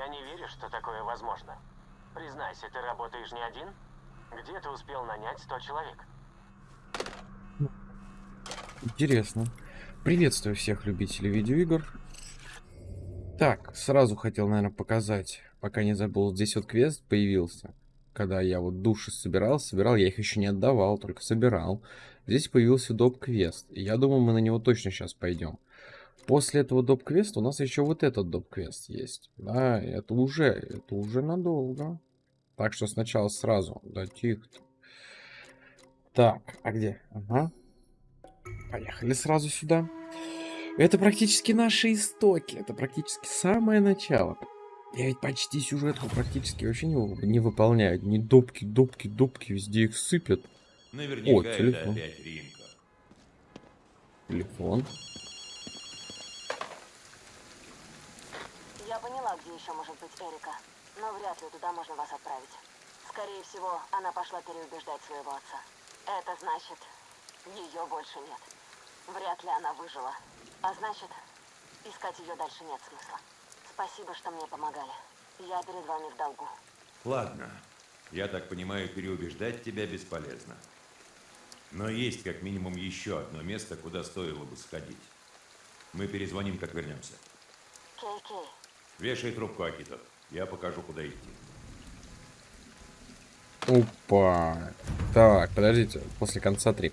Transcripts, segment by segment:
Я не верю, что такое возможно. Признайся, ты работаешь не один? Где ты успел нанять 100 человек? Интересно. Приветствую всех любителей видеоигр. Так, сразу хотел, наверное, показать, пока не забыл. Здесь вот квест появился. Когда я вот души собирал, собирал, я их еще не отдавал, только собирал. Здесь появился доп-квест. Я думаю, мы на него точно сейчас пойдем. После этого доп-квеста у нас еще вот этот доп-квест есть. Да, это уже, это уже надолго. Так что сначала сразу. Да, тихо. Так, а где? Ага. Поехали сразу сюда. Это практически наши истоки. Это практически самое начало. Я ведь почти сюжетку практически вообще не, не выполняю. Не допки, допки, допки, везде их сыпят. Наверняка О, телефон. это опять Ринка. Телефон. Я поняла, где еще может быть Эрика, но вряд ли туда можно вас отправить. Скорее всего, она пошла переубеждать своего отца. Это значит, ее больше нет. Вряд ли она выжила. А значит, искать ее дальше нет смысла. Спасибо, что мне помогали. Я перед вами в долгу. Ладно. Я так понимаю, переубеждать тебя бесполезно. Но есть как минимум еще одно место, куда стоило бы сходить. Мы перезвоним, как вернемся. Кей-Кей, Вешай трубку, Акито. Я покажу, куда идти. Опа. Так, подождите, после конца 3.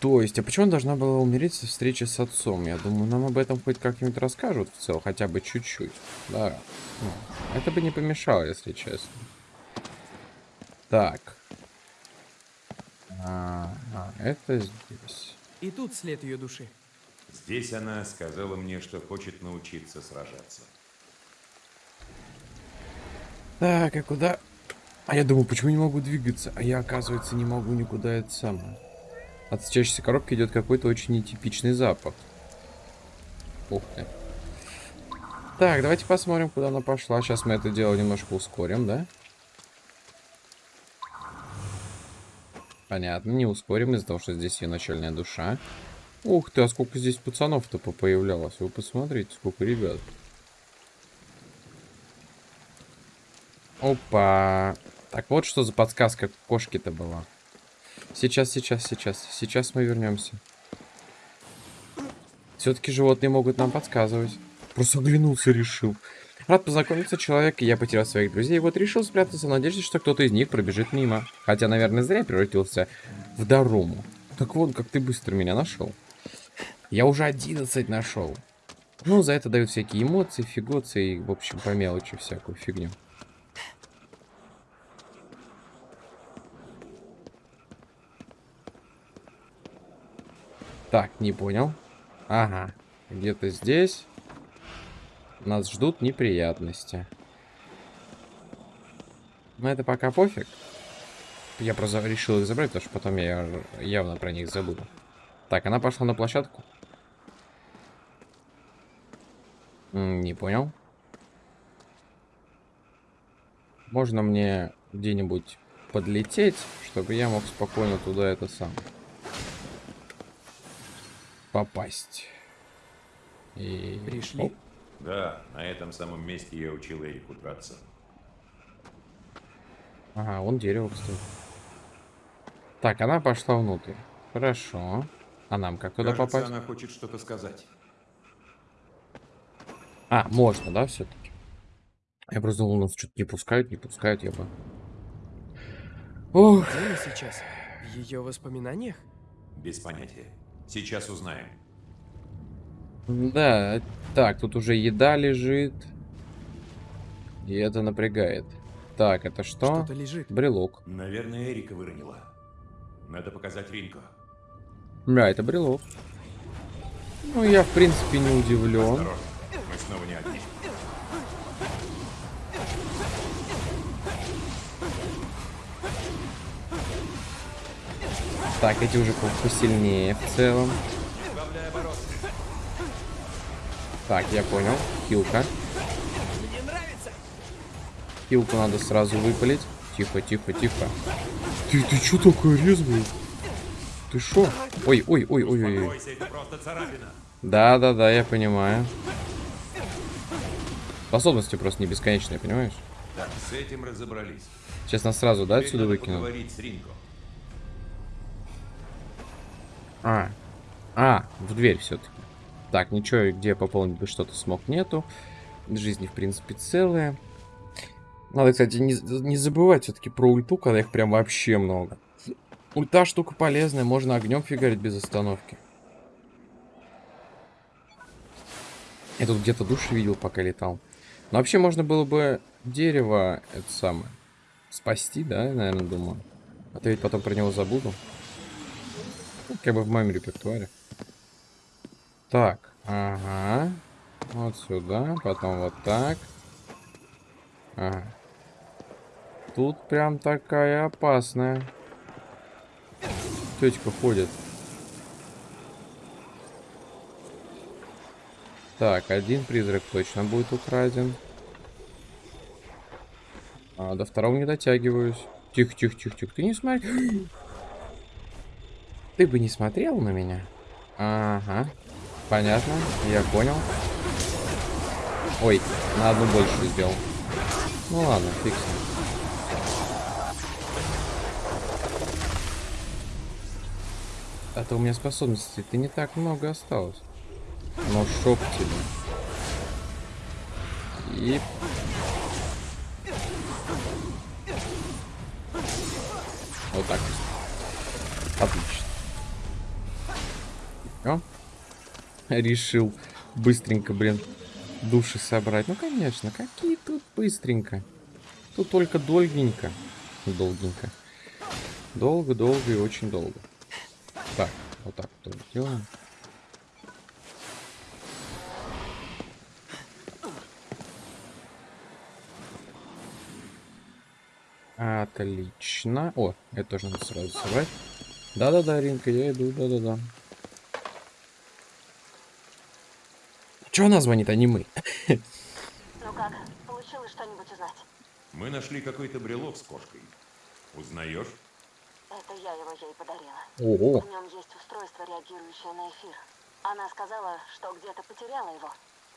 То есть, а почему она должна была умереть со встречи с отцом? Я думаю, нам об этом хоть как-нибудь расскажут в целом, хотя бы чуть-чуть. Да. Ну, Это бы не помешало, если честно. Так. А, а, это здесь. И тут след ее души. Здесь она сказала мне, что хочет научиться сражаться. Так, а куда? А я думаю, почему не могу двигаться? А я, оказывается, не могу никуда это самое. От сочащейся коробки идет какой-то очень нетипичный запах. Ух ты. Так, давайте посмотрим, куда она пошла. Сейчас мы это дело немножко ускорим, да? Понятно, не ускорим из-за того, что здесь ее начальная душа. Ух ты, а сколько здесь пацанов-то появлялось. Вы посмотрите, сколько ребят. Опа. Так, вот что за подсказка кошки-то была. Сейчас, сейчас, сейчас. Сейчас мы вернемся. Все-таки животные могут нам подсказывать. Просто оглянулся решил. Рад познакомиться человек, я потерял своих друзей. Вот решил спрятаться в надежде, что кто-то из них пробежит мимо. Хотя, наверное, зря превратился в Даруму. Так вот, как ты быстро меня нашел. Я уже 11 нашел. Ну, за это дают всякие эмоции, фигоции и, в общем, по мелочи всякую фигню. Так, не понял. Ага, где-то здесь нас ждут неприятности. Но это пока пофиг. Я просто решил их забрать, потому что потом я явно про них забуду. Так, она пошла на площадку. Не понял. Можно мне где-нибудь подлететь, чтобы я мог спокойно туда это сам попасть. И... Пришли? Оп. Да, на этом самом месте я учил Эрику драться. Ага, вон дерево, кстати. Так, она пошла внутрь. Хорошо. А нам как туда Кажется, попасть? она хочет что-то сказать. А, можно, да, все-таки? Я просто думал, нас что-то не пускают, не пускают, я бы... Ох, Где мы сейчас? В ее воспоминаниях? Без понятия. Сейчас узнаем. да. Так, тут уже еда лежит. И это напрягает. Так, это что? Что-то лежит. Брелок. Наверное, Эрика выронила. Надо показать Ринко. Да, это брелок. Ну, я, в принципе, не удивлен. Осторожно, мы снова не одни. Так, эти уже по- посильнее в целом. Так, я понял. Хилка. Хилку надо сразу выпалить. Тихо, тихо, тихо. Ты, ты чё такой резвый? Ты шо? Ой, ой, ой, ой, ой. Да, да, да, я понимаю. Способности просто не бесконечные, понимаешь? Так, с этим разобрались. Сейчас нас сразу, да, Теперь отсюда выкинут? А. А, в дверь все-таки. Так, ничего, где пополнить бы что-то смог, нету. Жизни, в принципе, целые. Надо, кстати, не, не забывать все-таки про ульту, когда их прям вообще много. Ульта штука полезная, можно огнем фигарить без остановки. Я тут где-то души видел, пока летал. Но вообще можно было бы дерево, это самое, спасти, да, я, наверное, думаю. А то ведь потом про него забуду. Ну, как бы в моем репертуаре. Так, ага. Вот сюда, потом вот так. Ага. Тут прям такая опасная. Тетька ходит. Так, один призрак точно будет украден. А, до второго не дотягиваюсь. Тихо, тихо, тихо, тихо. Ты не смотри. Ты бы не смотрел на меня? Ага. Понятно, я понял. Ой, на одну больше сделал. Ну ладно, ним. А то у меня способностей ты не так много осталось. Но шоп тебе. И... Вот так. Отлично. Решил быстренько, блин, души собрать. Ну, конечно, какие тут быстренько. Тут только долгенько. Долгенько. Долго, долго и очень долго. Так, вот так вот делаем. Отлично. О, это тоже надо сразу собрать. Да-да-да, Ринка, я иду, да-да-да. Чего она звонит, а не мы? Ну как, получилось что-нибудь узнать? Мы нашли какой-то брелок с кошкой. Узнаешь? Это я его ей подарила. Ого. В нем есть устройство, реагирующее на эфир. Она сказала, что где-то потеряла его.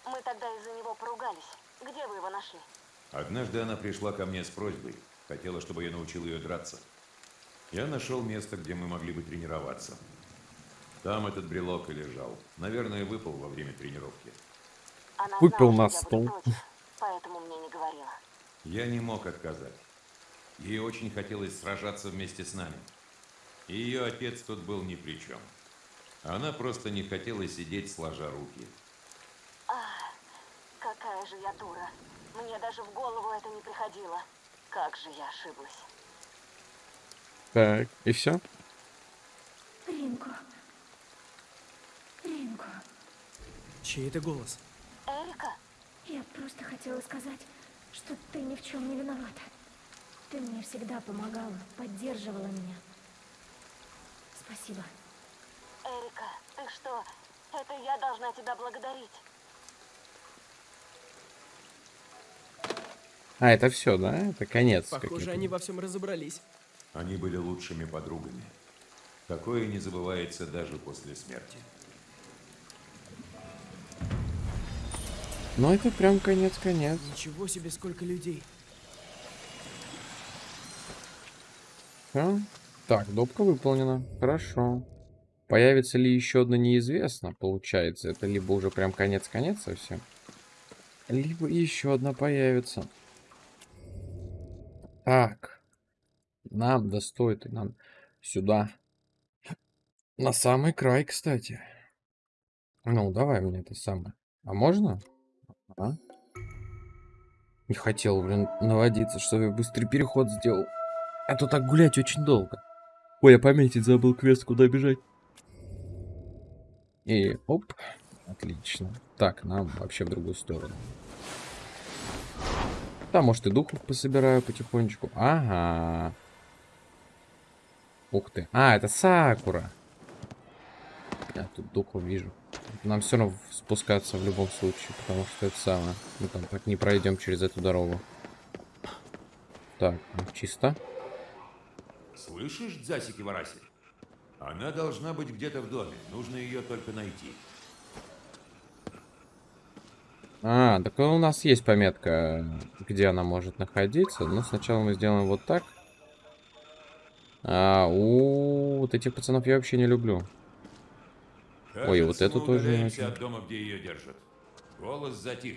Мы тогда из-за него поругались. Где вы его нашли? Однажды она пришла ко мне с просьбой. Хотела, чтобы я научил ее драться. Я нашел место, где мы могли бы тренироваться. Там этот брелок и лежал. Наверное, выпал во время тренировки. Выпил на стол. поэтому мне не говорила. Я не мог отказать. Ей очень хотелось сражаться вместе с нами. И ее отец тут был ни при чем. Она просто не хотела сидеть сложа руки. Какая же я дура. Мне даже в голову это не приходило. Как же я ошиблась. Так, и все? Ринко. Ринко. Чей это голос? Эрика? Я просто хотела сказать, что ты ни в чем не виновата. Ты мне всегда помогала, поддерживала меня. Спасибо. Эрика, ты что? Это я должна тебя благодарить. А, это все, да? Это конец. Похоже, они во всем разобрались. Они были лучшими подругами. Такое не забывается даже после смерти. Ну, это прям конец-конец. Ничего себе, сколько людей. Всё. Так, допка выполнена. Хорошо. Появится ли еще одна неизвестно, получается. Это либо уже прям конец-конец совсем. Либо еще одна появится. Так. Нам да стоит и нам сюда. На самый край, кстати. Ну, давай мне это самое. А можно? А? Не хотел, блин, наводиться, чтобы я быстрый переход сделал. А то так гулять очень долго. Ой, я пометить забыл квест, куда бежать. И оп. Отлично. Так, нам вообще в другую сторону. Да, может и духов пособираю потихонечку. Ага. Ух ты. А, это Сакура. Я тут духов вижу. Нам все равно спускаться в любом случае, потому что это самое. Мы там так не пройдем через эту дорогу. Так, ну, чисто. Слышишь, Дзасики Вараси? Она должна быть где-то в доме. Нужно ее только найти. А, так у нас есть пометка, где она может находиться. Но сначала мы сделаем вот так. А, у вот этих пацанов я вообще не люблю. Ой, вот эту тоже от дома, где ее держат. Голос затих.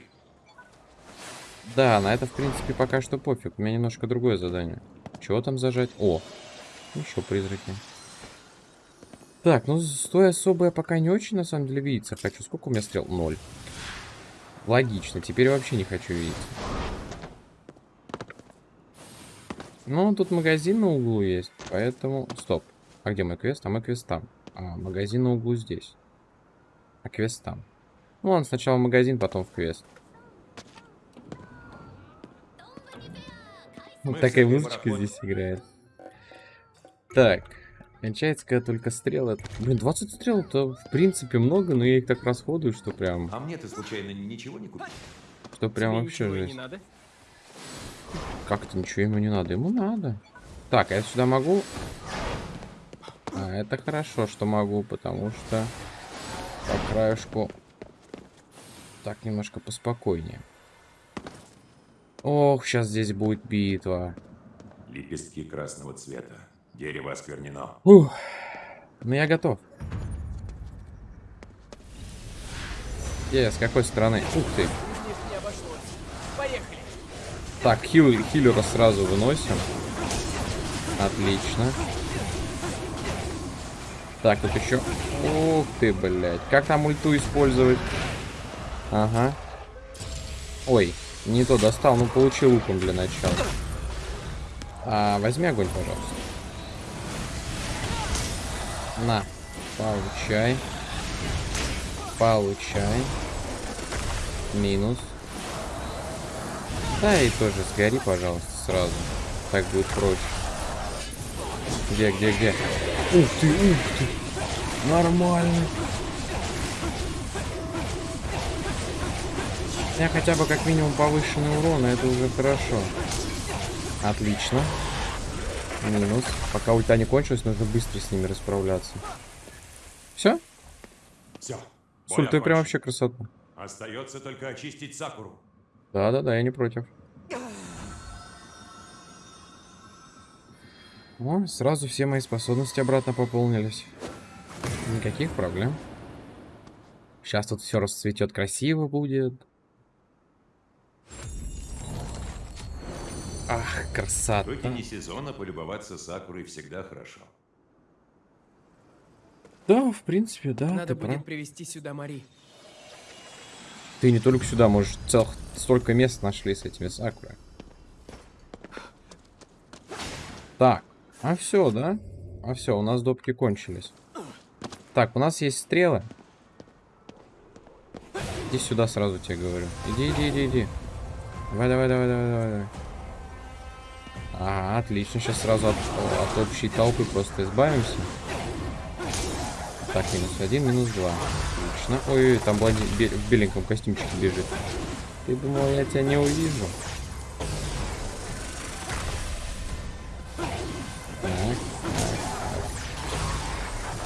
Да, на это, в принципе, пока что пофиг. У меня немножко другое задание. Чего там зажать? О, еще призраки. Так, ну с той особо я пока не очень, на самом деле, видеться хочу. Сколько у меня стрел? Ноль. Логично, теперь вообще не хочу видеть. Ну, тут магазин на углу есть, поэтому... Стоп. А где мой квест? А мой квест там. А, магазин на углу здесь. А квест там. Ну, ладно, сначала в магазин, потом в квест. Вот Мы такая музычка здесь играет. Так. Кончается, когда только стрелы. Блин, 20 стрел это в принципе много, но я их так расходую, что прям... А мне ты случайно ничего не купил? Что прям Тебе вообще жесть. не надо? Как это ничего ему не надо? Ему надо. Так, а я сюда могу? А, это хорошо, что могу, потому что краешку так немножко поспокойнее. Ох, сейчас здесь будет битва. Лепестки красного цвета. Дерево осквернено. Ух, ну я готов. Где, с какой стороны? Ух ты. Так, хил, хиллера сразу выносим. Отлично. Так, тут еще... Ух ты, блядь. Как там ульту использовать? Ага. Ой, не то достал, ну получи луком для начала. А, возьми огонь, пожалуйста. На, получай. Получай. Минус. Да, и тоже сгори, пожалуйста, сразу. Так будет проще. Где, где, где? Ух ты, ух ты. Нормально. Меня хотя бы как минимум повышенный урон, это уже хорошо. Отлично. Минус. Пока ульта не кончилась, нужно быстро с ними расправляться. Все? Все. С ультой прям вообще красота. Остается только очистить Сакуру. Да-да-да, я не против. О, сразу все мои способности обратно пополнились. Никаких проблем. Сейчас тут все расцветет красиво будет. Ах, В красота. не сезона полюбоваться Сакурой всегда хорошо. Да, в принципе, да, Надо будет прав. привести сюда Мари. Ты не только сюда можешь, целых столько мест нашли с этими сакуры. Так, а все, да? А все, у нас допки кончились. Так, у нас есть стрелы. Иди сюда сразу тебе говорю. Иди, иди, иди, иди. Давай, давай, давай, давай, давай, давай. Ага, отлично. Сейчас сразу от, от общей толпы просто избавимся. Так, минус один, минус два. Отлично. Ой, там блондин в беленьком костюмчике бежит. Ты думал, я тебя не увижу?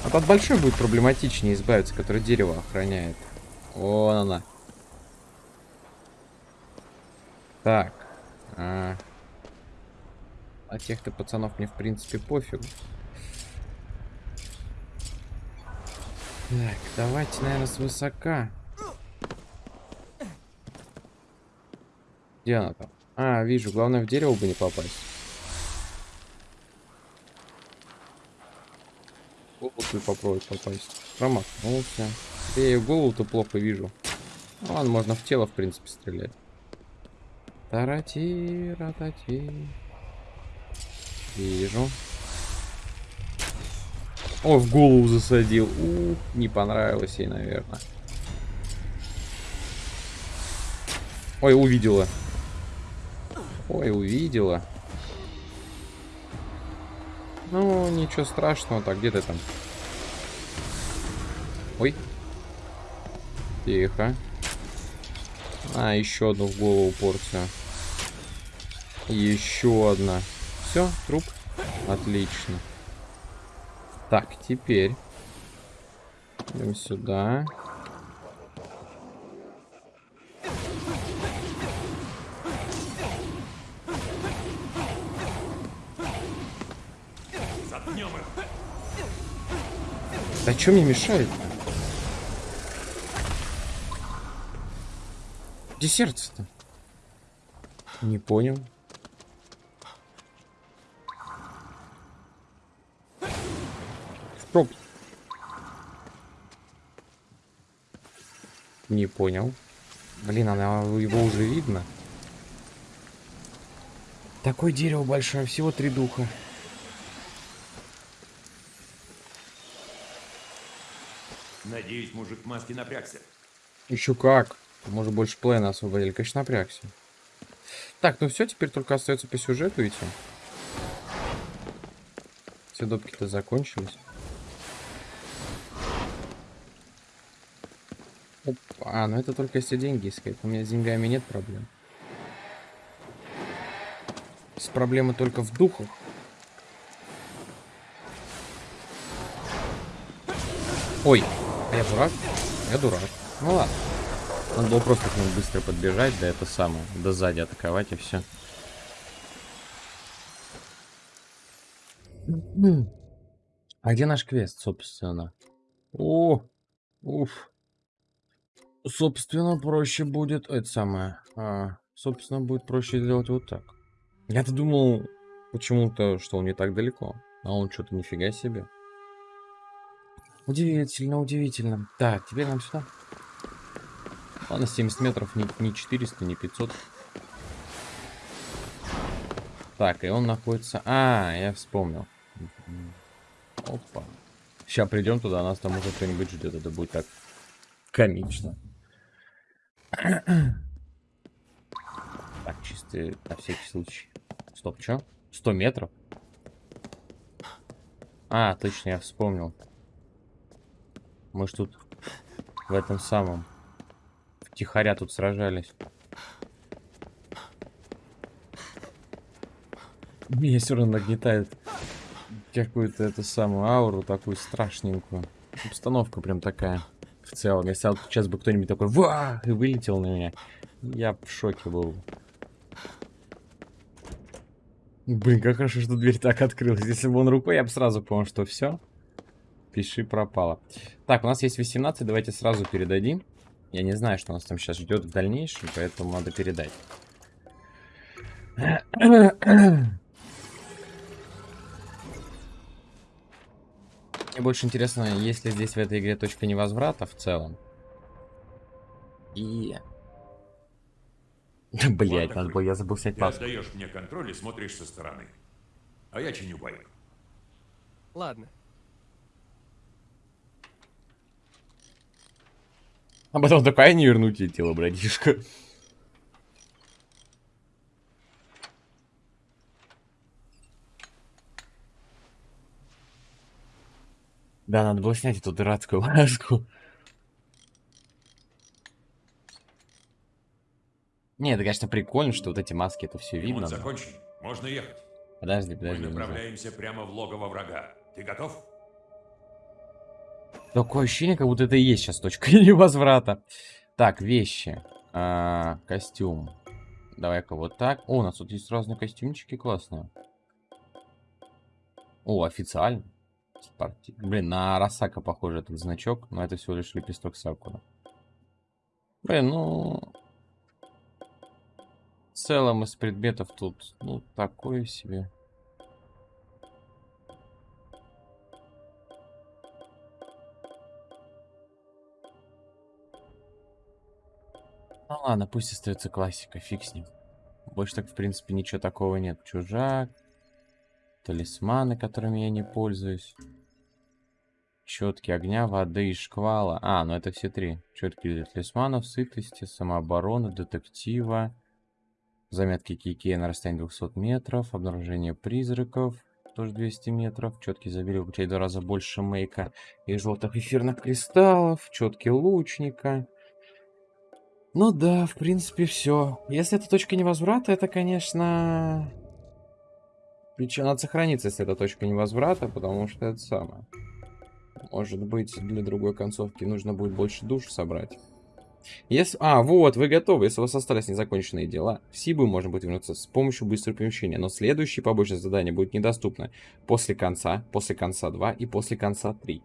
Вот от большой будет проблематичнее избавиться, который дерево охраняет. Вон она. Так. А. А тех-то пацанов мне в принципе пофигу. Так, давайте, наверное, с. Где она там? А, вижу, главное в дерево бы не попасть. Голову попробовать попасть. Промахнулся. Я ее голову-то плохо вижу. Ну, ладно, можно в тело, в принципе, стрелять. Тарати, ратати. Вижу. О, в голову засадил. У, не понравилось ей, наверное. Ой, увидела. Ой, увидела. Ну, ничего страшного. Так, где ты там? Ой. Тихо. А, еще одну в голову порция. Еще одна. Все, труп. Отлично. Так, теперь. Идем сюда. Да что мне мешает? -то? Где сердце-то? Не понял. Стоп. Не понял. Блин, она его уже видно. Такое дерево большое, всего три духа. Надеюсь, мужик в маске напрягся. Еще как. Может больше плена освободили. Конечно, напрягся. Так, ну все, теперь только остается по сюжету идти. Все допки-то закончились. Опа. А, ну это только если деньги искать. У меня с деньгами нет проблем. С проблемы только в духах. Ой, а я дурак? Я дурак. Ну ладно. Надо было просто к нему быстро подбежать, да это самое, да сзади атаковать и все. А где наш квест, собственно? О, уф. Собственно, проще будет, это самое, а, собственно, будет проще сделать вот так. Я-то думал почему-то, что он не так далеко, а он что-то нифига себе. Удивительно, удивительно. Так, теперь нам сюда. Ладно, 70 метров, не, не 400, не 500. Так, и он находится... А, я вспомнил. Опа. Сейчас придем туда, нас там уже кто-нибудь ждет. Это будет так комично. Так, чисто на всякий случай. Стоп, что? 100 метров? А, точно, я вспомнил. Мы ж тут в этом самом Тихоря тут сражались. Меня все равно нагнетает какую-то эту самую ауру, такую страшненькую. Обстановка прям такая в целом. Если вот сейчас бы кто-нибудь такой ва и вылетел на меня, я в шоке был. Блин, как хорошо, что дверь так открылась. Если бы он рукой, я бы сразу понял, что все. Пиши пропало. Так, у нас есть 18, давайте сразу передадим. Я не знаю, что нас там сейчас ждет в дальнейшем, поэтому надо передать. Мне больше интересно, есть ли здесь в этой игре точка невозврата в целом. И... Блять, надо было, я забыл снять Ты паспорт. отдаешь мне контроль и смотришь со стороны. А я чиню байк. Ладно. А потом такая не вернуть ей тело, братишка. Да, надо было снять эту дурацкую маску. Не, это, конечно, прикольно, что вот эти маски, это все видно. Ремонт закончен. Можно ехать. Подожди, Мы подожди. знаю. направляемся прямо в логово врага. Ты готов? Такое ощущение, как будто это и есть сейчас точка невозврата. Так, вещи. А, костюм. Давай-ка вот так. О, у нас тут есть разные костюмчики классные. О, официально. Спорти- Блин, на Росака похоже этот значок, но это всего лишь лепесток Сакура. Блин, ну... В целом из предметов тут, ну, такое себе. Ну ладно, пусть остается классика, фиг с ним. Больше так, в принципе, ничего такого нет. Чужак, талисманы, которыми я не пользуюсь. Четки огня, воды и шквала. А, ну это все три. Четки для талисманов, сытости, самообороны, детектива. Заметки Кикея на расстоянии 200 метров. Обнаружение призраков. Тоже 200 метров. Четкий забили получает в два раза больше мейка и желтых эфирных кристаллов. Четки лучника. Ну да, в принципе, все. Если это точка невозврата, это, конечно... Причем надо сохраниться, если это точка невозврата, потому что это самое. Может быть, для другой концовки нужно будет больше душ собрать. Если... А, вот, вы готовы. Если у вас остались незаконченные дела, в Сибу можно будет вернуться с помощью быстрого перемещения. Но следующее побочное задание будет недоступно после конца, после конца 2 и после конца 3.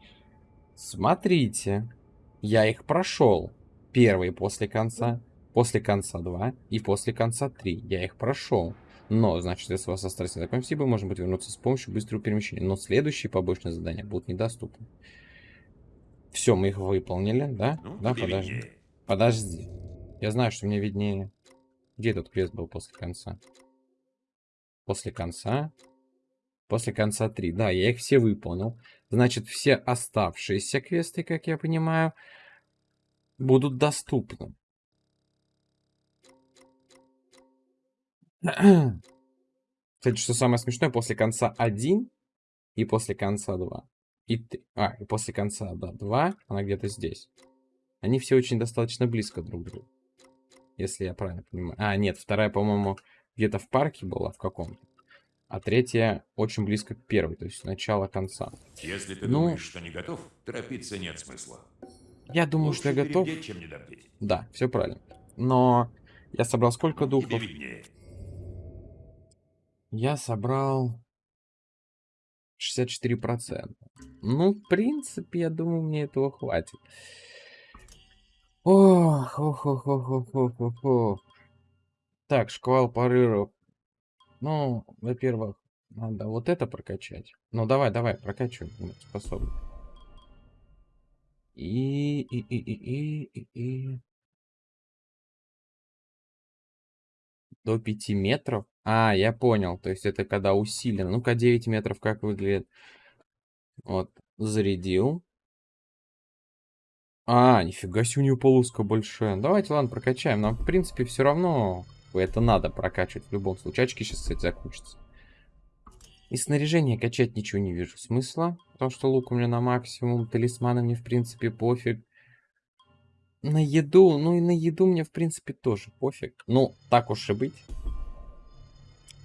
Смотрите. Я их прошел. Первый после конца, после конца 2 и после конца 3. Я их прошел. Но, значит, если у вас остались незаконченные Сибу, можно будет вернуться с помощью быстрого перемещения. Но следующие побочные задания будут недоступны. Все, мы их выполнили, да? Ну, да, подожди. виднее. Подожди. Я знаю, что мне виднее. Где этот квест был после конца? После конца? После конца 3. Да, я их все выполнил. Значит, все оставшиеся квесты, как я понимаю, будут доступны. Кстати, что самое смешное, после конца 1 и после конца 2. И 3. А, и после конца, да, 2, она где-то здесь. Они все очень достаточно близко друг к другу. Если я правильно понимаю. А, нет, вторая, по-моему, где-то в парке была, в каком-то. А третья очень близко к первой, то есть начало конца. Если ты Ну- думаешь, что не готов, торопиться нет смысла. Я думаю, Лучше что я готов. перебдеть, чем недобдеть. Да, все правильно. Но я собрал сколько духов? Я собрал 64%. Ну, в принципе, я думаю, мне этого хватит. Ох, ох, ох, ох, ох, ох, ох, ох. Так, шквал порывов. Ну, во-первых, надо вот это прокачать. Ну, давай, давай, прокачивай способность. И, и, и, и, и, и, и. До 5 метров? А, я понял. То есть это когда усиленно. Ну-ка, 9 метров как выглядит? Вот, зарядил. А, нифига себе, у нее полоска большая. Давайте, ладно, прокачаем. Нам, в принципе, все равно это надо прокачивать в любом случае. Очки сейчас, кстати, закончатся. И снаряжение качать ничего не вижу смысла. Потому что лук у меня на максимум. Талисманы мне, в принципе, пофиг. На еду, ну и на еду мне, в принципе, тоже пофиг. Ну, так уж и быть.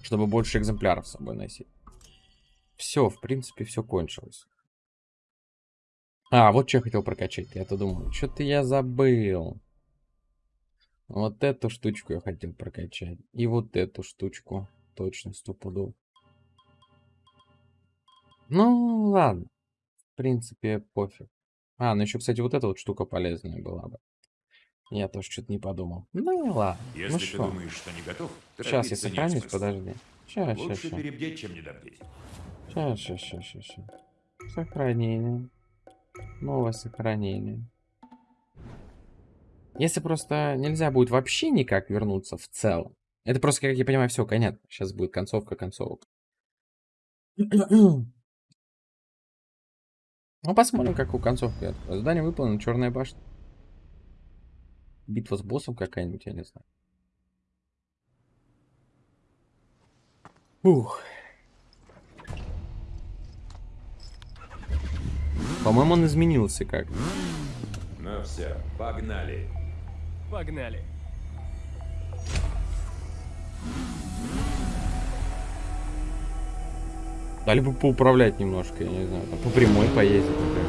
Чтобы больше экземпляров с собой носить. Все, в принципе, все кончилось. А, вот что я хотел прокачать. Я-то думаю, что-то я забыл. Вот эту штучку я хотел прокачать. И вот эту штучку. Точно, стопудов. Ну, ладно. В принципе, пофиг. А, ну еще, кстати, вот эта вот штука полезная была бы. Я тоже что-то не подумал. Ну, ладно. Если ну ты что, думаешь, что не готов, сейчас я сохранюсь, подожди. Сейчас, сейчас, Лучше сейчас. перебдеть, чем недобдеть. Сейчас, сейчас, сейчас, сейчас, сейчас. Сохранение. Новое сохранение. Если просто нельзя будет вообще никак вернуться в целом. Это просто, как я понимаю, все, конец. Сейчас будет концовка концовок. Ну, посмотрим, какую концовку. я- Задание выполнено, черная башня. Битва с боссом какая-нибудь, я не знаю. Ух. По-моему, он изменился как. Ну все, погнали. Погнали. Дали бы поуправлять немножко, я не знаю, там по прямой поездить, например.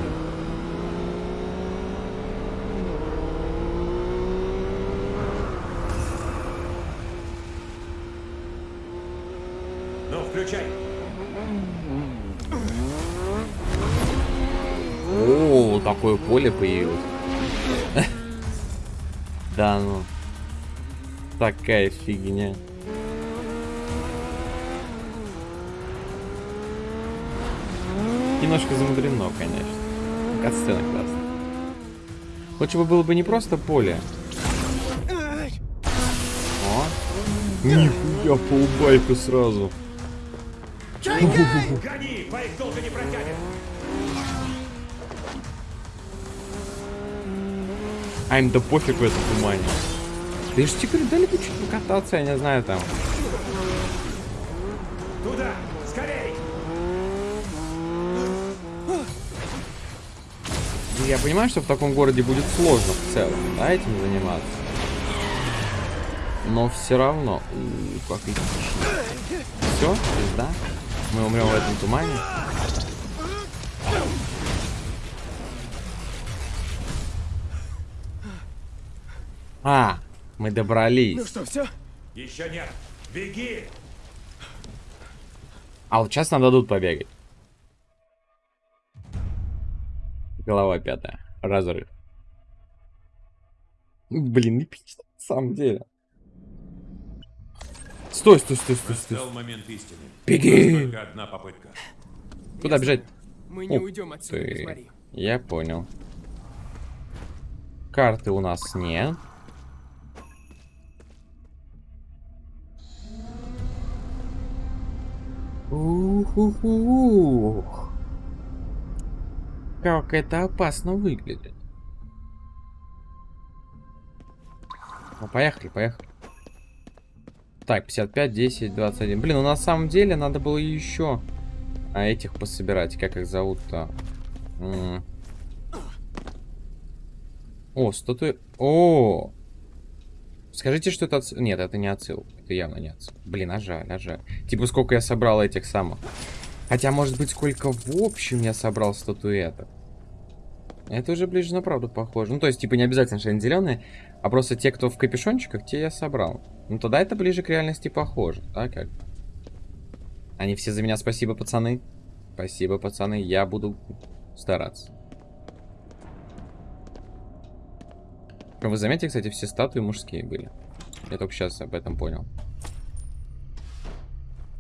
Ну, включай. О, такое поле появилось. Да ну. Такая фигня. Немножко замудрено, конечно. Катсцена классная. Лучше бы было бы не просто поле. О. Нихуя, полбайка сразу. Гони, байк долго не протянет. А им да пофиг в этом тумане. Да я ж тебе говорю, дали бы чуть покататься, я не знаю там. Туда, Я понимаю, что в таком городе будет сложно в целом, да, этим заниматься. Но все равно. У, как Все, да? Мы умрем в этом тумане. А, мы добрались. Ну что, все? Еще нет! Беги! А вот сейчас нам дадут побегать. Голова пятая. Разрыв. Блин, эпично, на самом деле. Стой, стой, стой, стой, стой. Настал момент истины. Беги! Одна попытка. Куда бежать? Мы не Ух уйдем отсюда, ты. смотри. Я понял. Карты у нас нет. Ух-ух-ух. Как это опасно выглядит. Ну, поехали, поехали. Так, 55, 10, 21. Блин, ну на самом деле надо было еще а, этих пособирать. Как их зовут-то? О, статуя... О! Скажите, что это отсыл... Нет, это не отсыл. Это явно не отсыл. Блин, а жаль, а жаль. Типа, сколько я собрал этих самых. Хотя, может быть, сколько в общем я собрал статуэток. Это уже ближе на правду похоже. Ну, то есть, типа, не обязательно, что они зеленые, а просто те, кто в капюшончиках, те я собрал. Ну, тогда это ближе к реальности похоже, да, как? Они все за меня спасибо, пацаны. Спасибо, пацаны, я буду стараться. Вы заметили, кстати, все статуи мужские были. Я только сейчас об этом понял.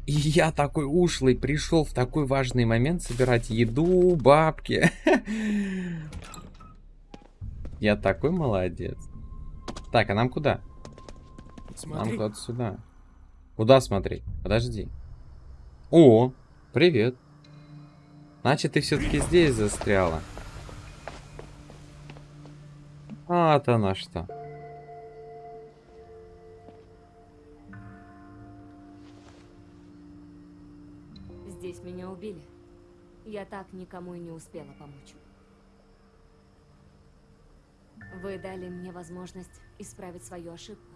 И я такой ушлый пришел в такой важный момент собирать еду, бабки. Я такой молодец. Так, а нам куда? Нам Смотри. куда-то сюда. Куда смотреть? Подожди. О, привет. Значит, ты все-таки здесь застряла. А, то на что. Убили. Я так никому и не успела помочь. Вы дали мне возможность исправить свою ошибку.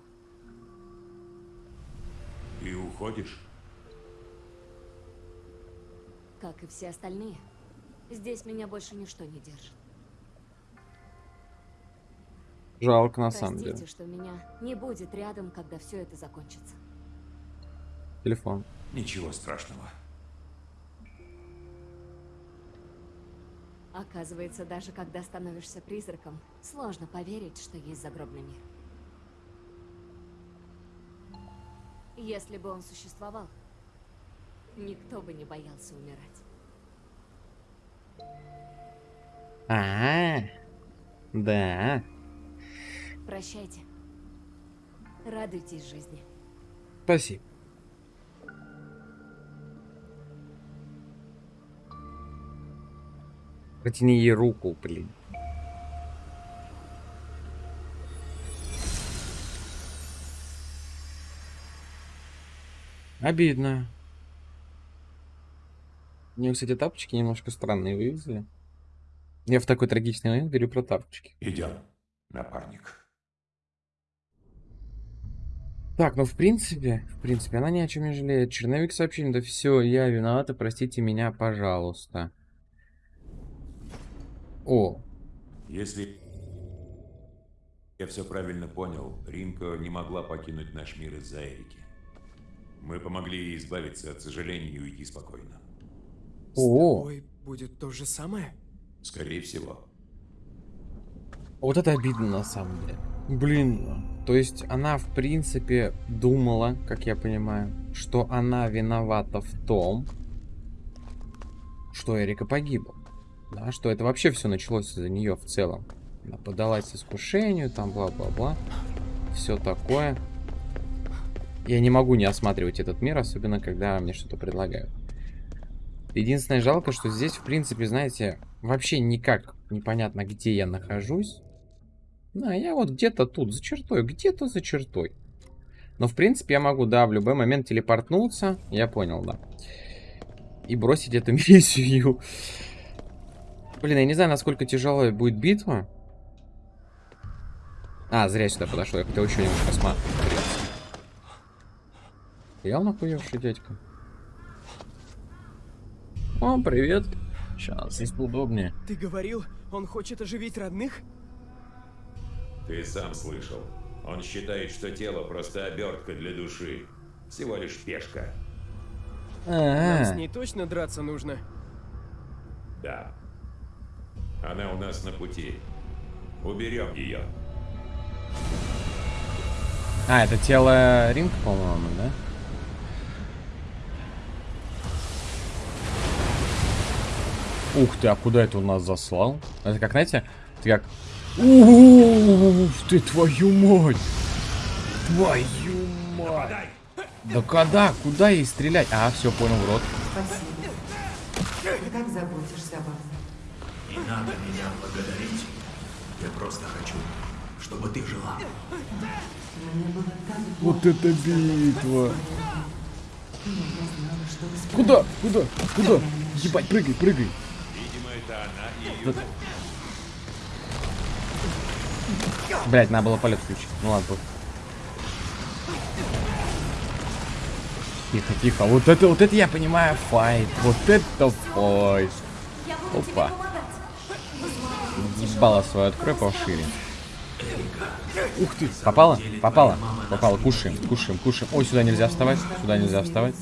И уходишь? Как и все остальные. Здесь меня больше ничто не держит. Жалко на самом Простите, деле. что меня не будет рядом, когда все это закончится. Телефон. Ничего страшного. Оказывается, даже когда становишься призраком, сложно поверить, что есть загробный мир. Если бы он существовал, никто бы не боялся умирать. А, да. Прощайте. Радуйтесь жизни. Спасибо. Протяни ей руку, блин. Обидно. Мне, кстати, тапочки немножко странные вывезли. Я в такой трагичный момент говорю про тапочки. Идем, напарник. Так, ну в принципе, в принципе, она ни о чем не жалеет. Черновик сообщение, да все, я виновата, простите меня, пожалуйста. О, Если я все правильно понял, Ринко не могла покинуть наш мир из-за Эрики. Мы помогли ей избавиться от сожалений и уйти спокойно. С О. тобой будет то же самое? Скорее всего. вот это обидно на самом деле. Блин, то есть она в принципе думала, как я понимаю, что она виновата в том, что Эрика погибла. Да, что это вообще все началось из-за нее в целом. Она подалась искушению, там бла-бла-бла. Все такое. Я не могу не осматривать этот мир, особенно когда мне что-то предлагают. Единственное жалко, что здесь, в принципе, знаете, вообще никак непонятно, где я нахожусь. Да, я вот где-то тут, за чертой, где-то за чертой. Но, в принципе, я могу, да, в любой момент телепортнуться. Я понял, да. И бросить эту миссию. Блин, я не знаю, насколько тяжелая будет битва. А, зря сюда подошел. Я хотел еще немножко посмотреться. Я нахуевший дядька. О, привет. Сейчас, здесь удобнее. Ты говорил, он хочет оживить родных? Ты сам слышал. Он считает, что тело просто обертка для души. Всего лишь пешка. Нам с А, ней точно драться нужно? Да. Она у нас на пути. Уберем ее. а, это тело Ринг, по-моему, да? Ух ты, а куда это он нас заслал? Это как, знаете, это как... Ух ты, твою мать! Твою мать! Да когда? Куда ей стрелять? А, все, понял, в рот. Спасибо. Ты так заботишься обо мне. Не надо меня благодарить. Я просто хочу, чтобы ты жила. Вот это битва! Куда? Куда? Куда? Ебать, прыгай, прыгай! Видимо, это она и ее... Блять, надо было полет включить. Ну ладно. Тихо, тихо. Вот это, вот это я понимаю файт. Вот это файт. Опа. Ебало свое открой пошире. Ух ты. Попала? Попала? Попала. Кушаем, кушаем, кушаем. Ой, сюда нельзя вставать. Сюда нельзя вставать.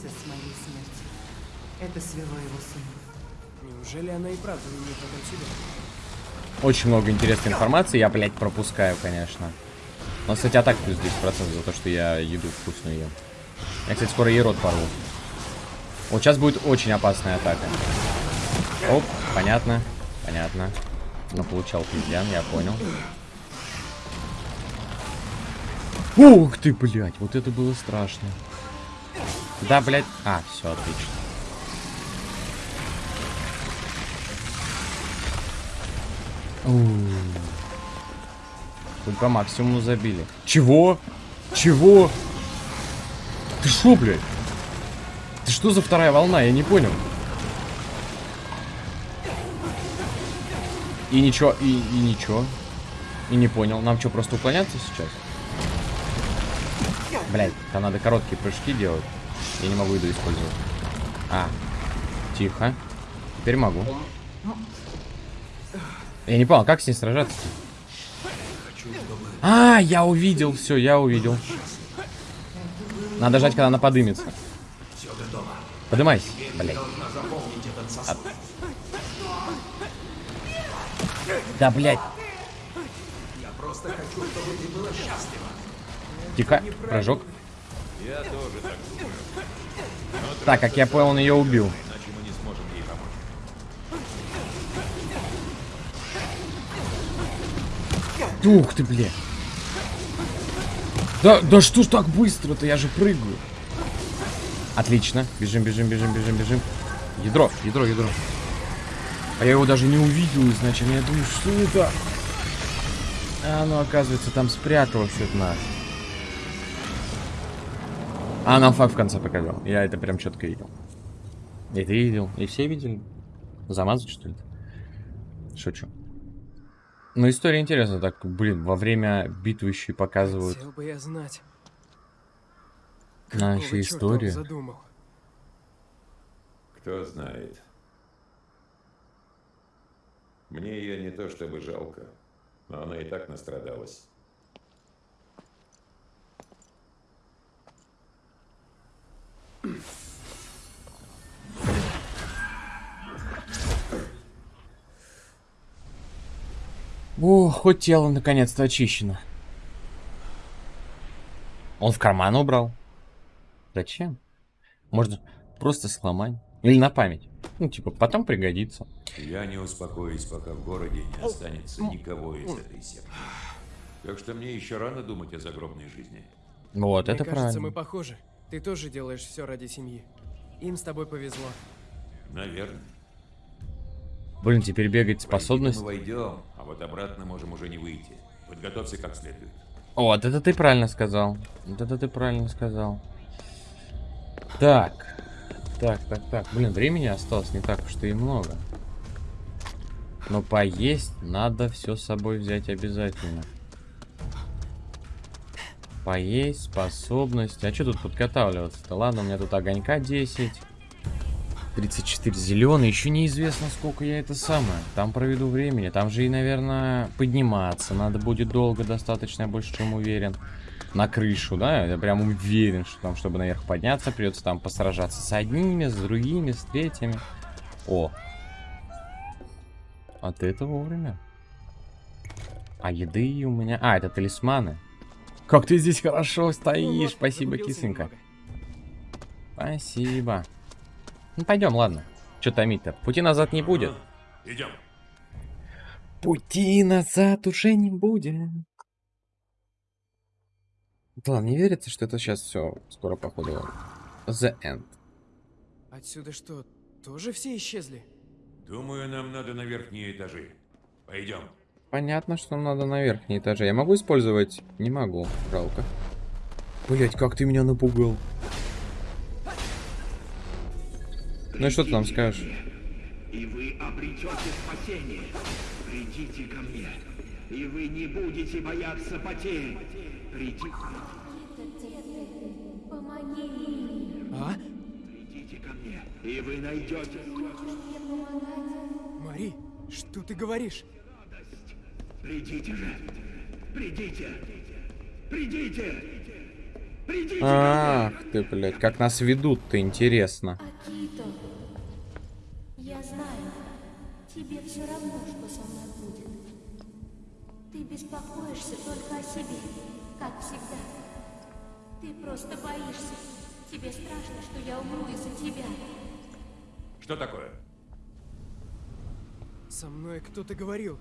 Это свело его с ума. Неужели она и правда не потом себя? Очень много интересной информации. Я, блядь, пропускаю, конечно. Но, кстати, атак плюс 10% за то, что я еду вкусную ем. Я, кстати, скоро ей рот порву. Вот сейчас будет очень опасная атака. Оп, понятно, понятно. Ну, получал пиздян, я понял. Ух ты, блядь, вот это было страшно. Да, блядь. А, все, отлично. Ууу. Хоть по максимуму забили. Чего? Чего? Ты шо, блядь? Ты что за вторая волна? Я не понял. И ничего, и, и ничего. И не понял. Нам что, просто уклоняться сейчас? Блять, там надо короткие прыжки делать. Я не могу еду использовать. А, тихо. Теперь могу. Я не понял, как с ней сражаться? А, я увидел, все, я увидел. Надо жать, когда она подымется. Подымайся, блядь. Да, блядь. Тихо, прыжок. Я тоже так думаю. Так, как я понял, он ее убил. Иначе мы не сможем ей помочь. Ух ты, блядь. Да, да что ж так быстро-то? Я же прыгаю. Отлично. Бежим, бежим, бежим, бежим, бежим. Ядро, ядро, ядро. А я его даже не увидел изначально. Я думаю, что это? А оно, оказывается, там спряталось от нас. А, нам факт в конце показал. Я это прям четко видел. И ты видел, и все видели. Замазать, что ли? Шучу. Ну, история интересная. Так, блин, во время битвы еще и показывают. Хотел бы я знать. А, он история. Кто знает. Мне ее не то чтобы жалко, но она и так настрадалась. О, хоть тело наконец-то очищено. Он в карман убрал. Зачем? Можно просто сломать. Или на память. Ну, типа, потом пригодится. Я не успокоюсь, пока в городе не останется никого из этой секты. Так что мне еще рано думать о загробной жизни. Вот, Мне это кажется, правильно. мы похожи. Ты тоже делаешь все ради семьи. Им с тобой повезло. Наверное. Блин, теперь бегать способность. Мы войдем, а вот обратно можем уже не выйти. Подготовься как следует. Вот, это ты правильно сказал. Вот это ты правильно сказал. Так. Так, так, так. Блин, времени осталось не так уж и много. Но поесть надо все с собой взять обязательно. Поесть, способность. А что тут подготавливаться-то? Ладно, у меня тут огонька 10. 34 зеленый, еще неизвестно, сколько я это самое. Там проведу времени. Там же и, наверное, подниматься. Надо будет долго достаточно, я больше чем уверен. На крышу, да? Я прям уверен, что там, чтобы наверх подняться, придется там посражаться с одними, с другими, с третьими. О. А ты это вовремя. А еды у меня... А, это талисманы. Как ты здесь хорошо Ну стоишь. вот, Спасибо, кисонька. немного. Спасибо. Ну, пойдем, ладно. Че томить-то? Пути назад не будет. Идем. Пути назад уже не будет. Да ладно, не верится, что это сейчас все скоро, походу, the end. Отсюда что, тоже все исчезли? Думаю, нам надо на верхние этажи. Пойдем. Понятно, что нам надо на верхние этажи. Я могу использовать? Не могу, жалко. Блять, как ты меня напугал. Ну и что ты нам скажешь? И вы обретете спасение. Придите ко мне, и вы не будете бояться потерь. Придите, А? придите ко мне, и вы найдете Мари, что ты говоришь? Придите же. Придите. Придите. Придите. Ах ты, блядь, как нас ведут-то, интересно. Акито, я знаю, тебе все равно, что со мной будет. Ты беспокоишься только о себе, как всегда. Ты просто боишься. Тебе страшно, что я умру из-за тебя. Что такое? Со мной кто-то говорил,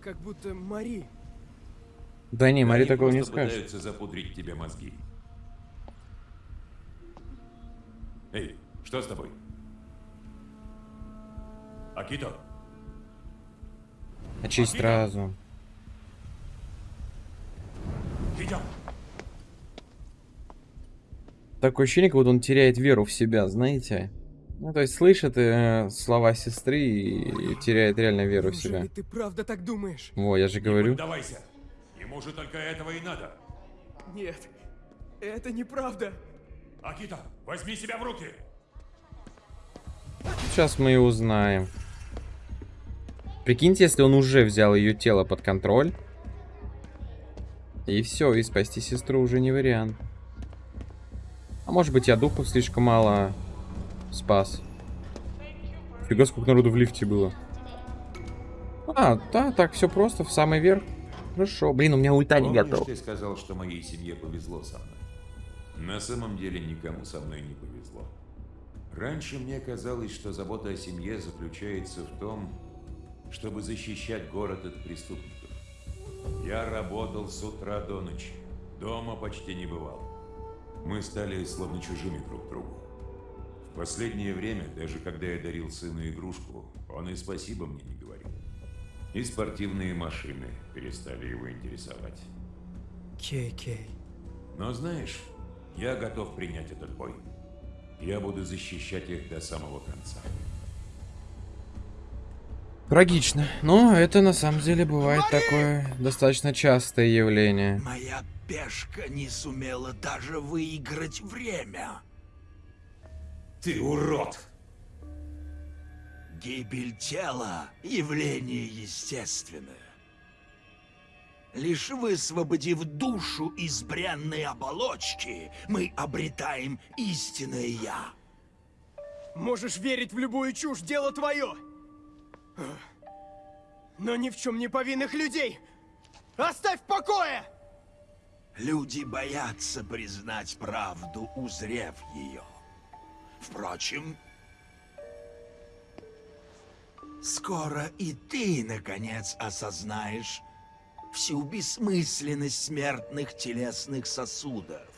как будто Мари. Да не, Мари Они такого не скажет. пытаются запудрить тебе мозги. Эй, что с тобой? Акито, Очисть Акито? разум. Идем. Такое ощущение, как будто он теряет веру в себя, знаете? Ну, то есть слышит э, слова сестры и, и теряет реально веру в себя. Неужели ты правда так думаешь? Во, я же говорю. Давайся. Ему же только этого и надо. Нет, это неправда. Акита, возьми себя в руки. Сейчас мы и узнаем. Прикиньте, если он уже взял ее тело под контроль. И все, и спасти сестру уже не вариант. А может быть, я духов слишком мало спас. Фига, сколько народу в лифте было. А, да, так все просто, в самый верх. Хорошо. Блин, у меня ульта не готов. ты сказал, что моей семье повезло со мной? На самом деле никому со мной не повезло. Раньше мне казалось, что забота о семье заключается в том, чтобы защищать город от преступников. Я работал с утра до ночи. Дома почти не бывал. Мы стали словно чужими друг другу. В последнее время, даже когда я дарил сыну игрушку, он и спасибо мне не говорил. И спортивные машины перестали его интересовать. Кей-Кей. Но знаешь, я готов принять этот бой. Я буду защищать их до самого конца. Трагично. Но это на самом деле бывает такое достаточно частое явление. Моя пешка не сумела даже выиграть время. Ты урод! Гибель тела – явление естественное. Лишь высвободив душу из бренной оболочки, мы обретаем истинное «я». Можешь верить в любую чушь, дело твое. Но ни в чем не повинных людей. Оставь в покое! Люди боятся признать правду, узрев ее. Впрочем, скоро и ты, наконец, осознаешь всю бессмысленность смертных телесных сосудов.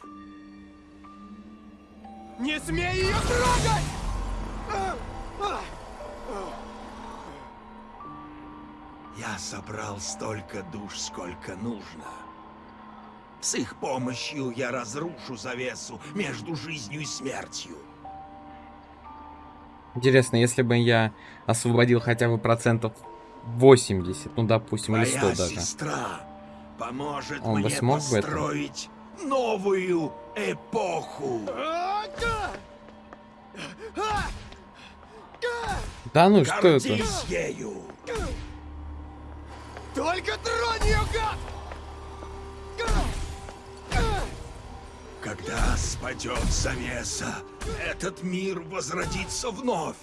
Не смей ее трогать! Я собрал столько душ, сколько нужно. С их помощью я разрушу завесу между жизнью и смертью. Интересно, если бы я освободил хотя бы процентов 80, ну допустим, или 100 Моя даже. сестра поможет Он бы мне смог бы это? построить новую эпоху. Да! Ну что это? Гордись ею! Только тронь ее, гад! Когда спадет завеса, этот мир возродится вновь.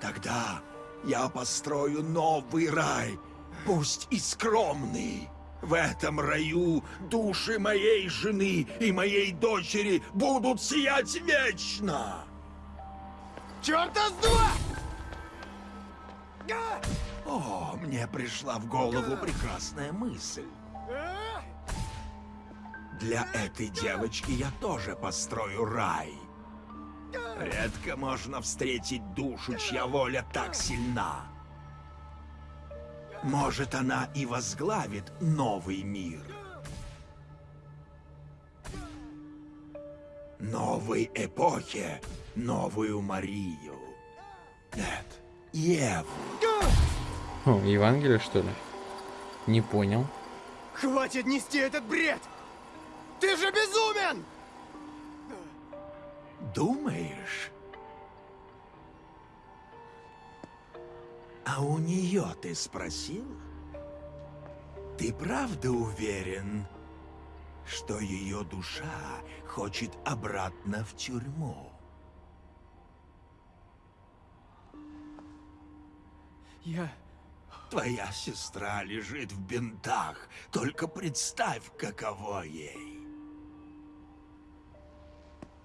Тогда я построю новый рай, пусть и скромный. В этом раю души моей жены и моей дочери будут сиять вечно. Черта с два! О, мне пришла в голову прекрасная мысль. Для этой девочки я тоже построю рай. Редко можно встретить душу, чья воля так сильна. Может, она и возглавит новый мир. Новой эпохе, новую Марию. Нет, Еву. О, Евангелие, что ли? Не понял. Хватит нести этот бред! Ты же безумен! Думаешь? А у нее ты спросил? Ты правда уверен, что ее душа хочет обратно в тюрьму? Я... Твоя сестра лежит в бинтах. Только представь, каково ей.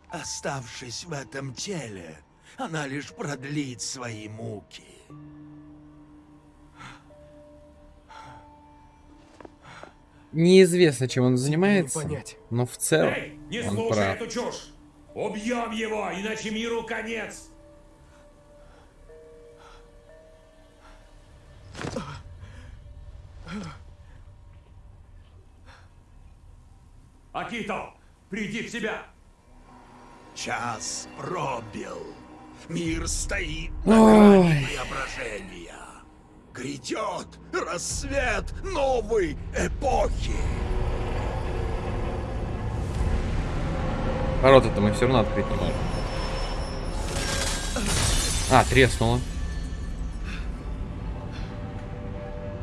Оставшись в этом теле, она лишь продлит свои муки. Неизвестно, чем он занимается, понять. но в целом Эй, не он слушай прав. эту чушь! Убьем его, иначе миру конец! Акито, приди в себя! Час пробил. Мир стоит на грани преображения. Грядет рассвет новой эпохи. Ворота-то мы все равно открыть не можем. А, треснуло.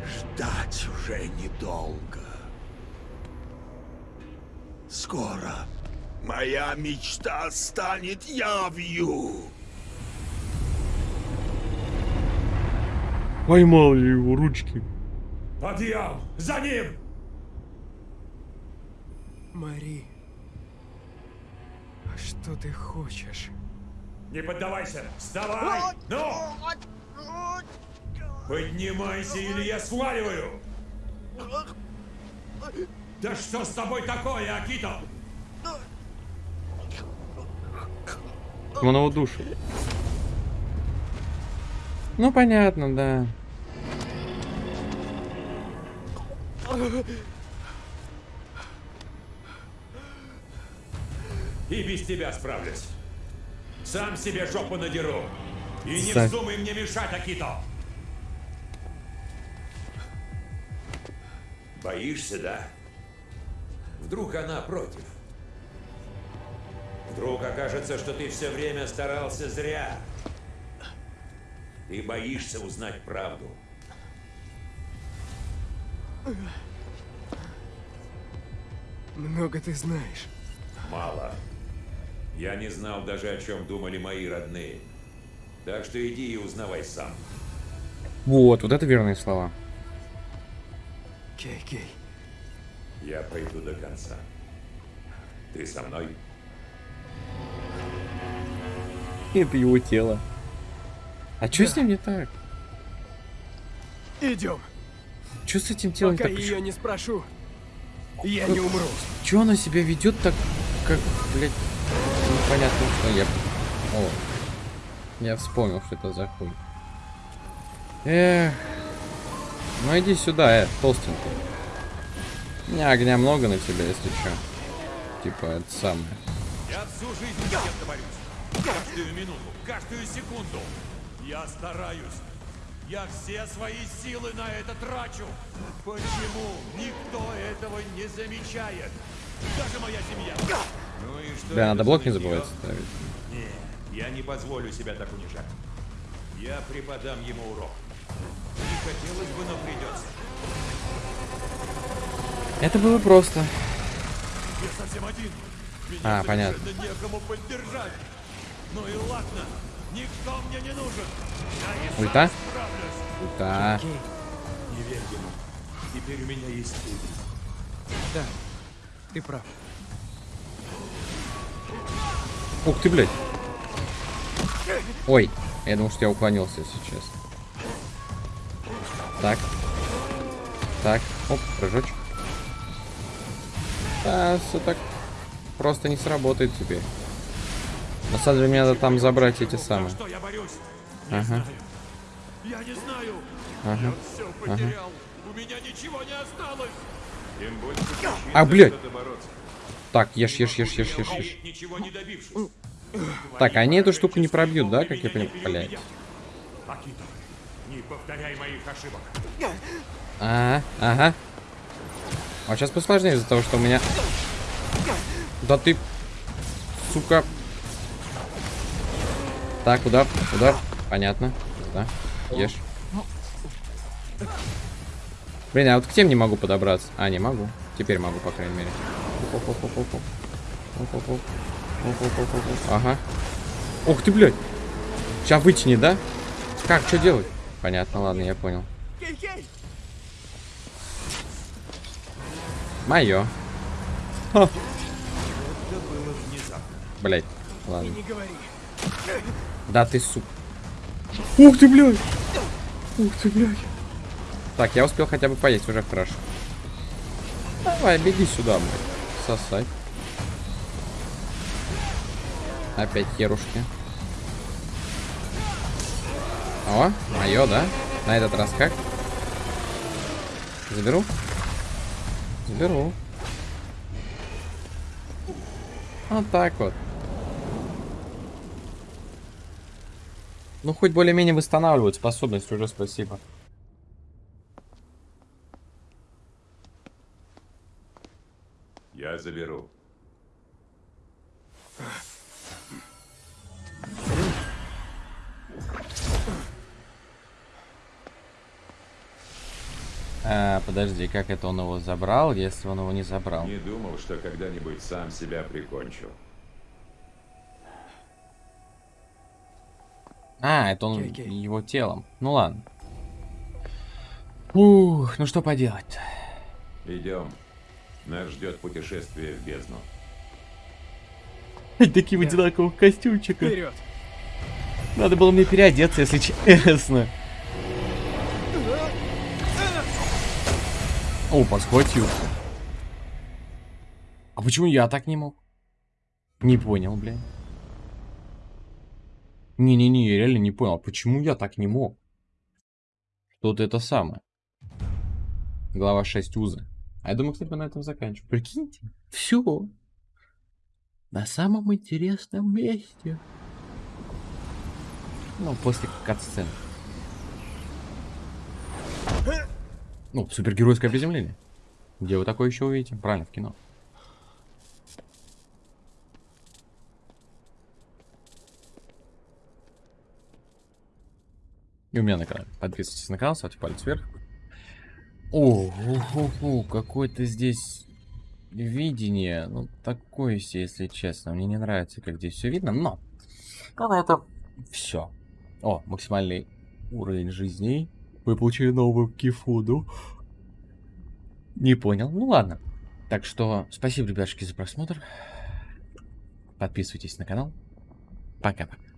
Ждать уже недолго. Скоро моя мечта станет явью. Поймал я его ручки. Подъем! За ним! Мари... а Что ты хочешь? Не поддавайся! Вставай! Ну! Поднимайся, или я сваливаю! Да что с тобой такое, Акито? Он его душу. Ну, понятно, да. И без тебя справлюсь. Сам себе жопу надеру. И не вздумай мне мешать, Акито. Боишься, да? Вдруг она против? Вдруг окажется, что ты все время старался зря. Ты боишься узнать правду. Много ты знаешь. Мало. Я не знал даже, о чем думали мои родные. Так что иди и узнавай сам. Вот, вот это верные слова. Кей, Кей. Я пойду до конца. Ты со мной? Это его тело. А что с ним не так? Идем. Что с этим телом Пока так? ее не спрошу, я не умру. Че она себя ведет так, как, блядь, непонятно что я... О, я вспомнил, что это за хуй. Эх, ну иди сюда, э, толстенький. У меня огня много на тебя, если что. Типа, это самое. Я всю жизнь с кем-то борюсь. Каждую минуту, каждую секунду. Я стараюсь. Я все свои силы на это трачу. Почему никто этого не замечает? Даже моя семья. Ну и что Да, надо блок не забывать ставить. Нет, я не позволю себя так унижать. Я преподам ему урок. Не хотелось бы, но придется. Это было просто. Я совсем один. Меня А, понятно. некому поддержать. Ну и ладно, никто мне не нужен. Я Ульта? Да. Не верь ему. Теперь у меня есть ты. Да, ты прав. Ух ты, блядь. Ой, я думал, что я уклонился, если честно. Так. Так, оп, прыжочек. Да, все так просто не сработает теперь. На самом деле, мне надо там забрать эти самые. Я? Ага, Я не знаю. ага. Все потерял. У меня ничего не осталось. Тем больше причин А, блядь. Так, ешь, ешь, ешь, ешь, ешь, ешь. Ничего не добившись. Так, они эту штуку не пробьют, да, как я понимаю? Блядь. Акито, не повторяй моих ошибок. Ага, ага. А сейчас посложнее из-за того, что у меня... Да ты... Сука. Так, удар, удар. Понятно. Да, ешь. Блин, а вот к тем не могу подобраться. А, не могу. Теперь могу, по крайней мере. Ага. Ух ты, блядь. Сейчас вытяни, да? Как, что делать? Понятно, ладно, я понял. Мое. Блять, ладно. Да ты сук. Ух ты, блядь. Ух ты, блядь. Так, я успел хотя бы поесть, уже хорошо. Давай, беги сюда, блядь. Сосать. Опять херушки. О, мое, да? На этот раз как? Заберу? Заберу. Вот так вот. Ну, хоть более-менее восстанавливают способность, уже спасибо. Я заберу. А, подожди, как это он его забрал, если он его не забрал? Не думал, что когда-нибудь сам себя прикончу. А, это он Окей, окей. его телом. Ну ладно. Ух, ну что поделать Идем. Нас ждет путешествие в бездну. Такие в одинаковых костюмчиках. Вперед. Надо было мне переодеться, если честно. О, подхватил. А почему я так не мог? Не понял, блин. Не-не-не, я реально не понял, а почему я так не мог? Что-то это самое. Глава 6 узы. А я думаю, кстати, мы на этом заканчиваем. Прикиньте, все. На самом интересном месте. Ну, после катсцены. Ну, супергеройское приземление. Где вы такое еще увидите? Правильно, в кино. И у меня на канале. Подписывайтесь на канал, ставьте палец вверх. О, какое-то здесь видение. Ну, такое себе, если честно. Мне не нравится, как здесь все видно, но... Но на это все. О, максимальный уровень жизни. Вы получили новую кифуду. Не понял. Ну ладно. Так что спасибо, ребятушки, за просмотр. Подписывайтесь на канал. Пока-пока.